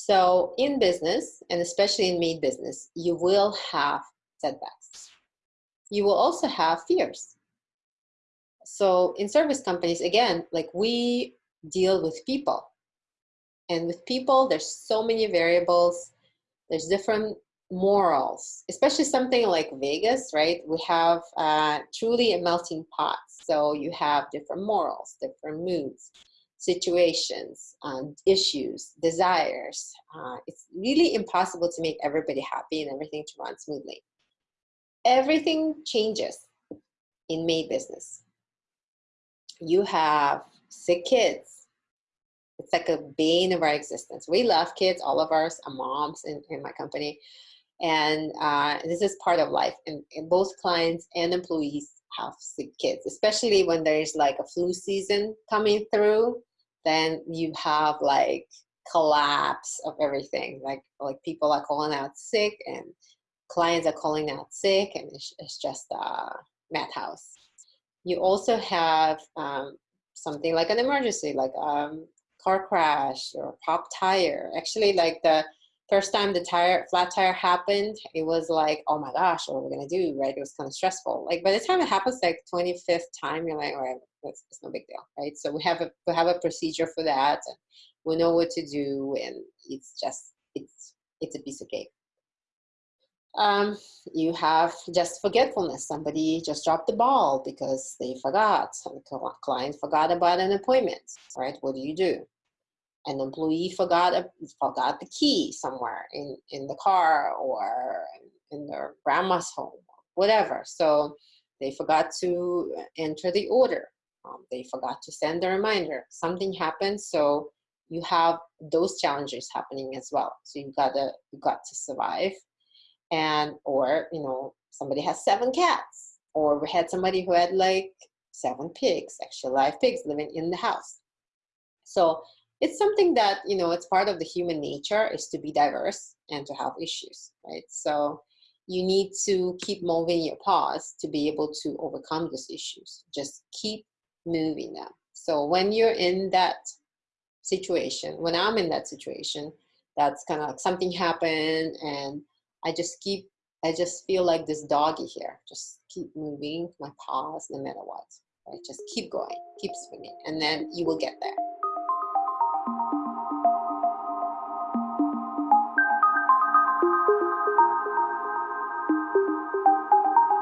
So in business, and especially in maid business, you will have setbacks. You will also have fears. So in service companies, again, like we deal with people. And with people, there's so many variables. There's different morals, especially something like Vegas, right? We have uh, truly a melting pot. So you have different morals, different moods, situations, um, issues, desires. Uh, it's really impossible to make everybody happy and everything to run smoothly. Everything changes in maid business. You have sick kids. It's like a bane of our existence. We love kids, all of us are moms in, in my company. And uh, this is part of life. And, and both clients and employees have sick kids, especially when there's like a flu season coming through, then you have like collapse of everything. Like, like people are calling out sick and clients are calling out sick and it's, it's just a madhouse. You also have um, something like an emergency, like um, car crash or pop tire. Actually, like the first time the tire flat tire happened it was like oh my gosh what are we gonna do right it was kind of stressful like by the time it happens like 25th time you're like all right it's, it's no big deal right so we have a we have a procedure for that we know what to do and it's just it's it's a piece of cake um, you have just forgetfulness. Somebody just dropped the ball because they forgot. The client forgot about an appointment, right? What do you do? An employee forgot a, forgot the key somewhere in in the car or in their grandma's home whatever. So they forgot to enter the order. Um, they forgot to send the reminder. Something happened so you have those challenges happening as well. So you gotta you got to survive and or you know somebody has seven cats or we had somebody who had like seven pigs actually live pigs living in the house. So it's something that you know it's part of the human nature is to be diverse and to have issues right? So you need to keep moving your paws to be able to overcome those issues. Just keep moving them. So when you're in that situation when i'm in that situation that's kind of like something happened and i just keep i just feel like this doggy here. Just keep moving my paws no matter what right? Just keep going keep swinging and then you will get there